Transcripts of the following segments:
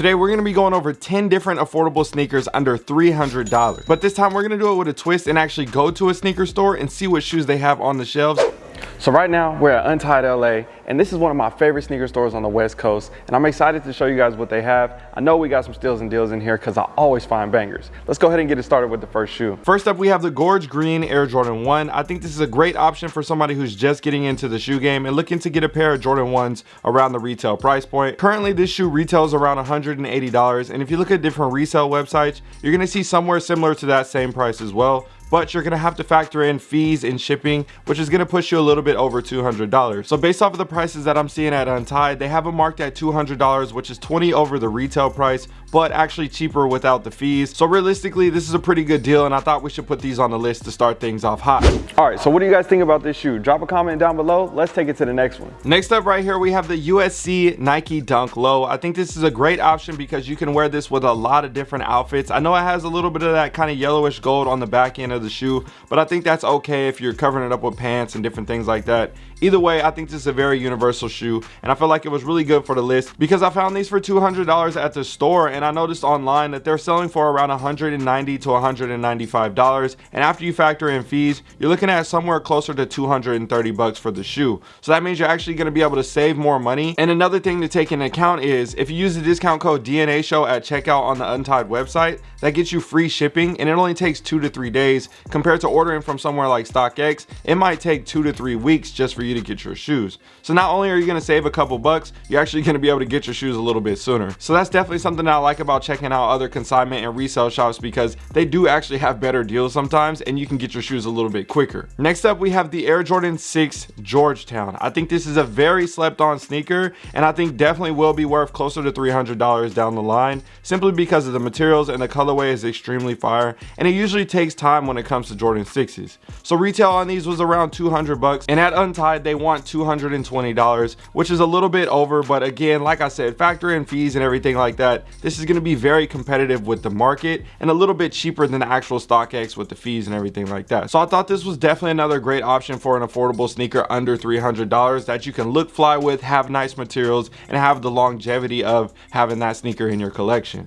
Today we're gonna be going over 10 different affordable sneakers under $300. But this time we're gonna do it with a twist and actually go to a sneaker store and see what shoes they have on the shelves. So right now we're at Untied LA and this is one of my favorite sneaker stores on the West Coast and I'm excited to show you guys what they have. I know we got some steals and deals in here because I always find bangers. Let's go ahead and get it started with the first shoe. First up we have the Gorge Green Air Jordan 1. I think this is a great option for somebody who's just getting into the shoe game and looking to get a pair of Jordan 1s around the retail price point. Currently this shoe retails around $180 and if you look at different resale websites you're going to see somewhere similar to that same price as well but you're gonna have to factor in fees and shipping, which is gonna push you a little bit over $200. So based off of the prices that I'm seeing at Untied, they have them marked at $200, which is 20 over the retail price, but actually cheaper without the fees. So realistically, this is a pretty good deal, and I thought we should put these on the list to start things off hot. All right, so what do you guys think about this shoe? Drop a comment down below. Let's take it to the next one. Next up right here, we have the USC Nike Dunk Low. I think this is a great option because you can wear this with a lot of different outfits. I know it has a little bit of that kind of yellowish gold on the back end of of the shoe but i think that's okay if you're covering it up with pants and different things like that. Either way i think this is a very universal shoe and i feel like it was really good for the list because i found these for 200 dollars at the store and i noticed online that they're selling for around 190 to 195 dollars and after you factor in fees you're looking at somewhere closer to 230 bucks for the shoe. So that means you're actually going to be able to save more money. And another thing to take into account is if you use the discount code dna show at checkout on the untied website that gets you free shipping and it only takes two to three days compared to ordering from somewhere like StockX, it might take two to three weeks just for you to get your shoes. So not only are you gonna save a couple bucks, you're actually gonna be able to get your shoes a little bit sooner. So that's definitely something that I like about checking out other consignment and resale shops because they do actually have better deals sometimes and you can get your shoes a little bit quicker. Next up, we have the Air Jordan 6 Georgetown. I think this is a very slept on sneaker and I think definitely will be worth closer to $300 down the line simply because of the materials and the colorway is extremely fire and it usually takes time when it comes to Jordan 6s. So retail on these was around 200 bucks and at Untied they want $220 which is a little bit over but again like I said factor in fees and everything like that this is going to be very competitive with the market and a little bit cheaper than the actual StockX with the fees and everything like that. So I thought this was definitely another great option for an affordable sneaker under $300 that you can look fly with, have nice materials and have the longevity of having that sneaker in your collection.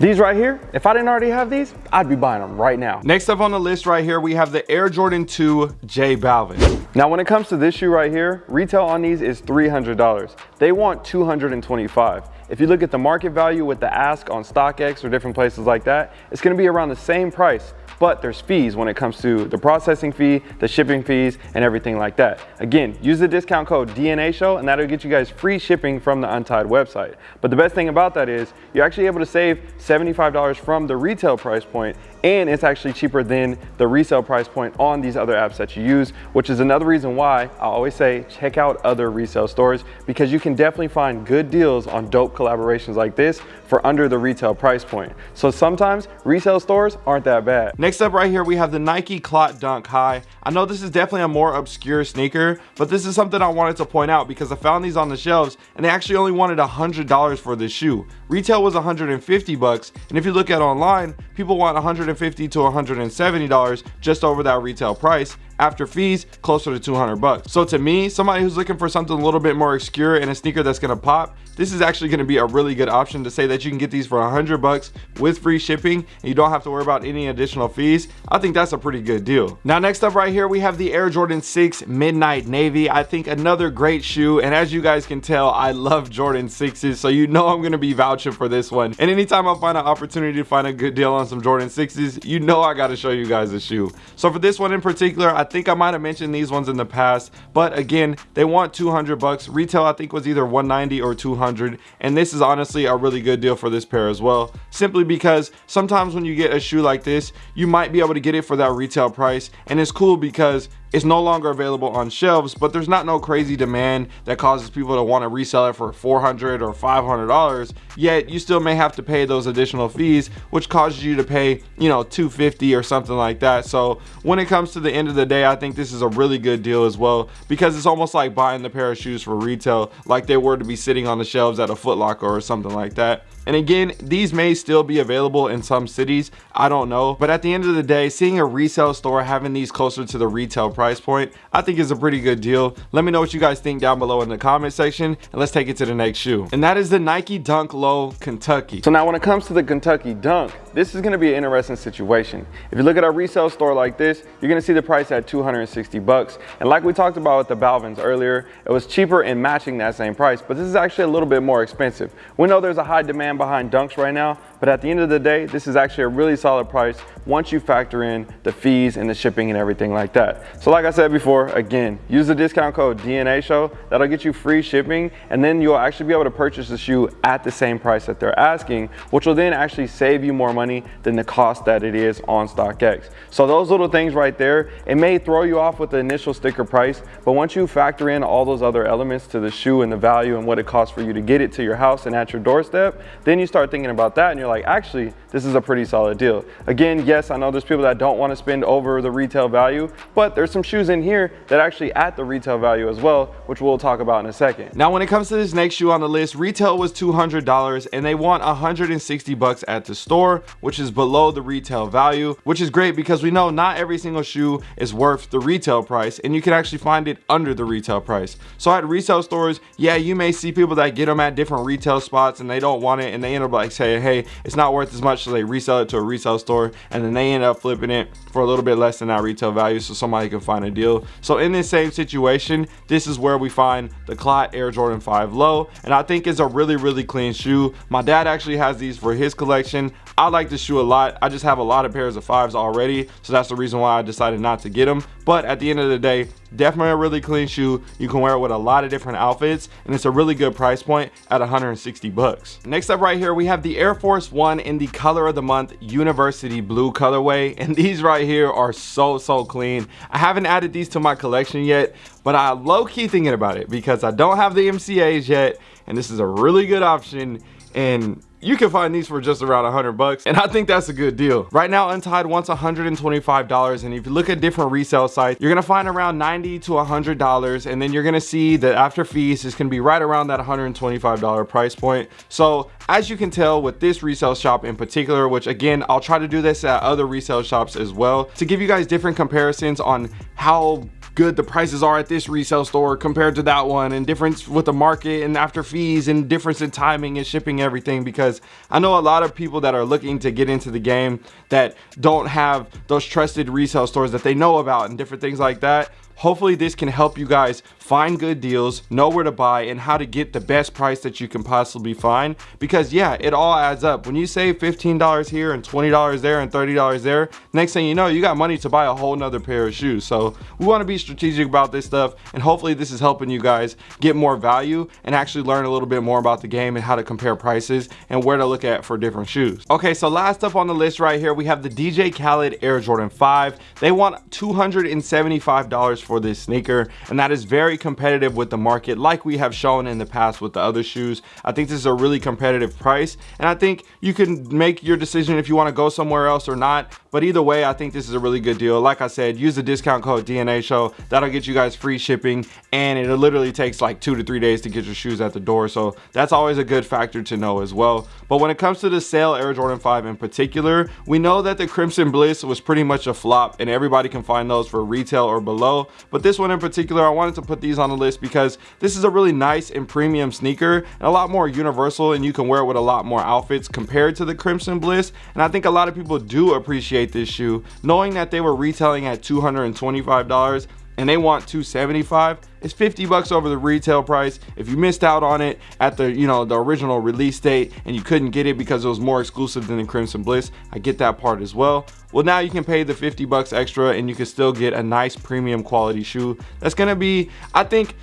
These right here, if I didn't already have these, I'd be buying them right now. Next up on the list right here, we have the Air Jordan 2 J Balvin. Now, when it comes to this shoe right here, retail on these is $300. They want 225. If you look at the market value with the ask on StockX or different places like that, it's gonna be around the same price but there's fees when it comes to the processing fee, the shipping fees, and everything like that. Again, use the discount code DNA Show and that'll get you guys free shipping from the Untied website. But the best thing about that is you're actually able to save $75 from the retail price point and it's actually cheaper than the resale price point on these other apps that you use, which is another reason why I always say check out other resale stores because you can definitely find good deals on dope collaborations like this for under the retail price point. So sometimes resale stores aren't that bad. Next up right here, we have the Nike Clot Dunk High. I know this is definitely a more obscure sneaker, but this is something I wanted to point out because I found these on the shelves and they actually only wanted $100 for this shoe. Retail was 150 bucks, and if you look at online, people want 150 to 170 dollars just over that retail price after fees closer to 200 bucks. So to me somebody who's looking for something a little bit more obscure and a sneaker that's gonna pop this is actually to be a really good option to say that you can get these for 100 bucks with free shipping and you don't have to worry about any additional fees. I think that's a pretty good deal. Now next up right here we have the air jordan 6 midnight navy. I think another great shoe and as you guys can tell i love jordan 6s so you know i'm to be vouching for this one. And anytime i find an opportunity to find a good deal on some jordan 6s you know i got to show you guys the shoe. So for this one in particular i think I might have mentioned these ones in the past, but again, they want 200 bucks. Retail I think was either 190 or 200, and this is honestly a really good deal for this pair as well. Simply because sometimes when you get a shoe like this, you might be able to get it for that retail price, and it's cool because it's no longer available on shelves but there's not no crazy demand that causes people to want to resell it for 400 or 500 dollars yet you still may have to pay those additional fees which causes you to pay you know 250 or something like that so when it comes to the end of the day i think this is a really good deal as well because it's almost like buying the pair of shoes for retail like they were to be sitting on the shelves at a Foot Locker or something like that and again, these may still be available in some cities. I don't know. But at the end of the day, seeing a resale store having these closer to the retail price point, I think is a pretty good deal. Let me know what you guys think down below in the comment section and let's take it to the next shoe. And that is the Nike Dunk Low Kentucky. So now when it comes to the Kentucky Dunk, this is gonna be an interesting situation. If you look at a resale store like this, you're gonna see the price at 260 bucks. And like we talked about with the Balvins earlier, it was cheaper in matching that same price, but this is actually a little bit more expensive. We know there's a high demand behind Dunks right now, but at the end of the day, this is actually a really solid price once you factor in the fees and the shipping and everything like that. So like I said before, again, use the discount code DNA show. That'll get you free shipping and then you'll actually be able to purchase the shoe at the same price that they're asking, which will then actually save you more money than the cost that it is on StockX. So those little things right there, it may throw you off with the initial sticker price, but once you factor in all those other elements to the shoe and the value and what it costs for you to get it to your house and at your doorstep, then you start thinking about that and you're like, actually, this is a pretty solid deal. Again, yes, I know there's people that don't want to spend over the retail value, but there's some shoes in here that actually at the retail value as well, which we'll talk about in a second. Now, when it comes to this next shoe on the list, retail was $200 and they want 160 bucks at the store, which is below the retail value, which is great because we know not every single shoe is worth the retail price and you can actually find it under the retail price. So at resale stores, yeah, you may see people that get them at different retail spots and they don't want it and they end up like saying, hey, it's not worth as much so they resell it to a resale store and then they end up flipping it for a little bit less than that retail value so somebody can find a deal. So in this same situation, this is where we find the Clot Air Jordan 5 Low and I think it's a really, really clean shoe. My dad actually has these for his collection. I like this shoe a lot. I just have a lot of pairs of fives already. So that's the reason why I decided not to get them. But at the end of the day, definitely a really clean shoe. You can wear it with a lot of different outfits and it's a really good price point at 160 bucks. Next up right here, we have the Air Force One in the color of the month University Blue colorway. And these right here are so, so clean. I haven't added these to my collection yet, but I low key thinking about it because I don't have the MCAs yet. And this is a really good option. And you can find these for just around 100 bucks and i think that's a good deal. Right now untied wants 125 dollars and if you look at different resale sites you're gonna find around 90 to 100 dollars and then you're gonna see that after fees it's gonna be right around that 125 dollar price point. So as you can tell with this resale shop in particular which again i'll try to do this at other resale shops as well to give you guys different comparisons on how good the prices are at this resale store compared to that one and difference with the market and after fees and difference in timing and shipping everything because I know a lot of people that are looking to get into the game that don't have those trusted resale stores that they know about and different things like that hopefully this can help you guys find good deals know where to buy and how to get the best price that you can possibly find. Because yeah it all adds up. When you save $15 here and $20 there and $30 there next thing you know you got money to buy a whole nother pair of shoes. So we want to be strategic about this stuff and hopefully this is helping you guys get more value and actually learn a little bit more about the game and how to compare prices and where to look at for different shoes. Okay so last up on the list right here we have the DJ Khaled Air Jordan 5 they want $275 for this sneaker and that is very competitive with the market like we have shown in the past with the other shoes. I think this is a really competitive price and I think you can make your decision if you want to go somewhere else or not but either way I think this is a really good deal. Like I said use the discount code DNA show. That'll get you guys free shipping and it literally takes like two to three days to get your shoes at the door so that's always a good factor to know as well. But when it comes to the Sail Air Jordan 5 in particular we know that the Crimson Bliss was pretty much a flop and everybody can find those for retail or below but this one in particular I wanted to put these on the list because this is a really nice and premium sneaker and a lot more universal and you can wear it with a lot more outfits compared to the Crimson Bliss. And I think a lot of people do appreciate this shoe knowing that they were retailing at $225 and they want 275 it's 50 bucks over the retail price. If you missed out on it at the you know the original release date and you couldn't get it because it was more exclusive than the crimson bliss i get that part as well. Well now you can pay the 50 bucks extra and you can still get a nice premium quality shoe. That's gonna be i think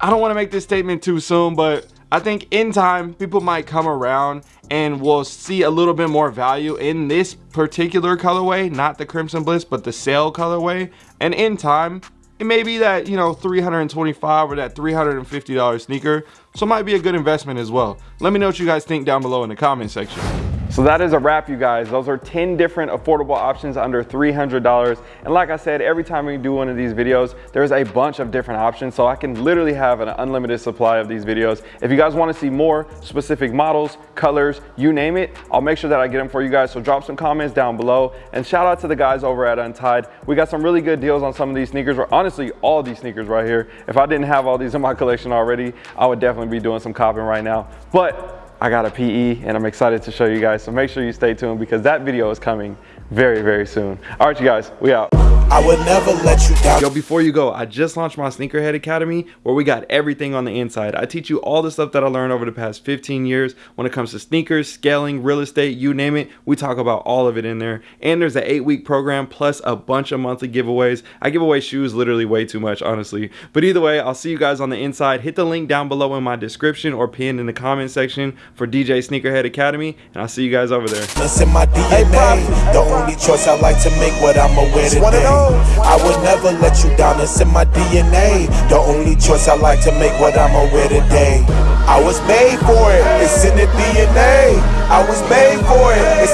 i don't want to make this statement too soon but I think in time people might come around and we'll see a little bit more value in this particular colorway not the crimson bliss but the Sail colorway and in time it may be that you know 325 or that 350 dollar sneaker. So it might be a good investment as well. Let me know what you guys think down below in the comment section So that is a wrap, you guys. Those are 10 different affordable options under $300. And like I said, every time we do one of these videos, there's a bunch of different options. So I can literally have an unlimited supply of these videos. If you guys wanna see more specific models, colors, you name it, I'll make sure that I get them for you guys. So drop some comments down below. And shout out to the guys over at Untied. We got some really good deals on some of these sneakers, or honestly, all these sneakers right here. If I didn't have all these in my collection already, I would definitely be doing some copping right now. But I got a PE and I'm excited to show you guys. So make sure you stay tuned because that video is coming very, very soon. All right, you guys, we out. I would never let you down. Yo, before you go, I just launched my Sneakerhead Academy where we got everything on the inside. I teach you all the stuff that I learned over the past 15 years when it comes to sneakers, scaling, real estate, you name it. We talk about all of it in there. And there's an eight week program plus a bunch of monthly giveaways. I give away shoes literally way too much, honestly. But either way, I'll see you guys on the inside. Hit the link down below in my description or pinned in the comment section for DJ Sneakerhead Academy. And I'll see you guys over there. It's in my DNA. The only choice I like to make what I'ma wear today. I would never let you down. It's in my DNA. The only choice I like to make what I'ma wear today. I was made for it. It's in the DNA. I was made for it. It's